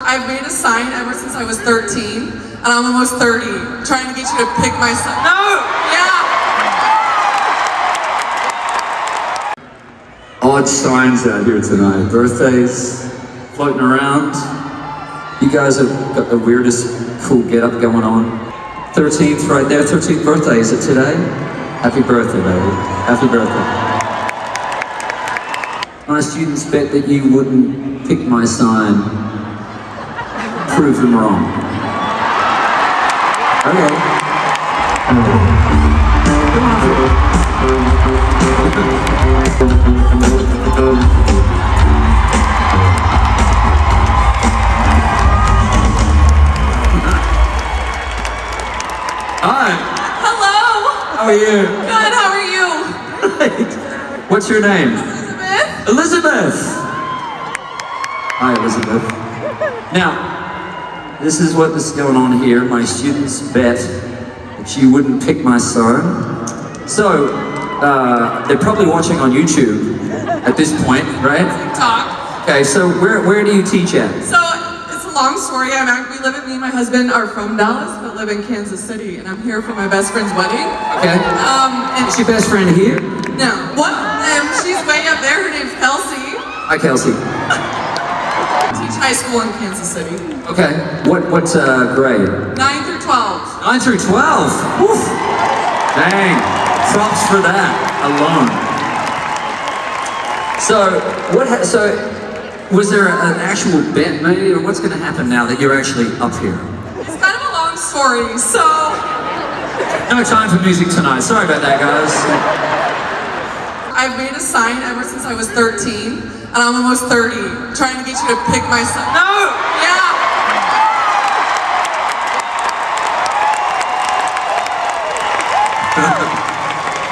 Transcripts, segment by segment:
I've made a sign ever since I was 13, and I'm almost 30, trying to get you to pick my sign. No! Yeah! Odd signs out here tonight. Birthdays floating around. You guys have got the weirdest cool get-up going on. 13th right there, 13th birthday, is it today? Happy birthday, baby. Happy birthday. My students bet that you wouldn't pick my sign. Prove them wrong. Okay. Hi, Hello! how are you? Good, how are you? What's your name? Elizabeth? Elizabeth! Hi, Elizabeth. Now, this is what is going on here. My students bet that you wouldn't pick my son. So, uh, they're probably watching on YouTube at this point, right? Talk. Okay, so where, where do you teach at? So, it's a long story. I'm act- we live at, me and my husband are from Dallas, but live in Kansas City, and I'm here for my best friend's wedding. Okay. Um, and Is your best friend here? no, what? Um, she's way up there. Her name's Kelsey. Hi, Kelsey. Teach high school in Kansas City. Okay. What, what uh, grade? 9 through 12. 9 through 12. Woof. Dang. Props for that alone. So, what, ha- so, was there an actual bet maybe, or what's going to happen now that you're actually up here? It's kind of a long story, so No time for music tonight. Sorry about that, guys. I've made a sign ever since I was 13, and I'm almost 30, trying to get you to pick my son. No! Yeah!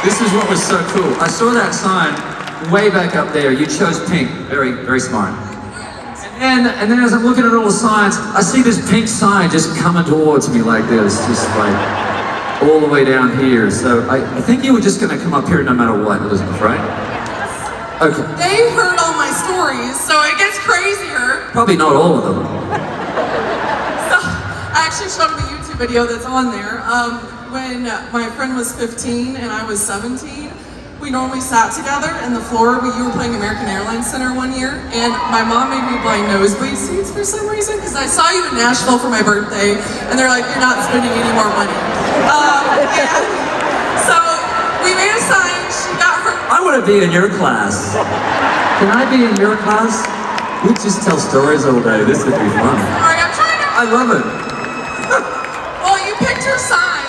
This is what was so cool. I saw that sign way back up there. You chose pink. Very, very smart. And, and then as I'm looking at all the signs, I see this pink sign just coming towards me like this, just like all the way down here. So I, I think you were just gonna come up here no matter what, Elizabeth, right? Okay. They heard all my stories, so it gets crazier. Probably not all of them. So I actually showed them a YouTube video that's on there. Um, when my friend was 15 and I was 17, we normally sat together in the floor. We, you were playing American Airlines Center one year, and my mom made me buy nosebleed seats for some reason because I saw you in Nashville for my birthday, and they're like, "You're not spending any more money." Um, so we made a sign. She got want to be in your class. Can I be in your class? We just tell stories all day. This would be fun. Sorry, I'm trying to. I love it. Well, you picked her sign,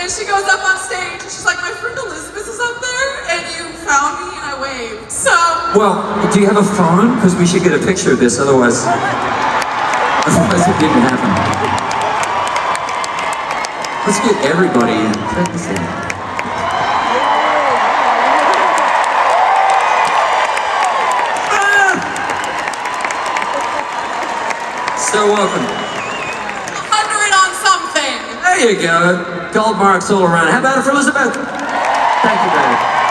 and she goes up on stage, and she's like, "My friend Elizabeth is up there," and you found me, and I waved. So Well, do you have a phone? Because we should get a picture of this, otherwise, otherwise it didn't happen. Let's get everybody in. So welcome. hundred on something. There you go. Gold marks all around. How about it for Elizabeth? Thank you, baby.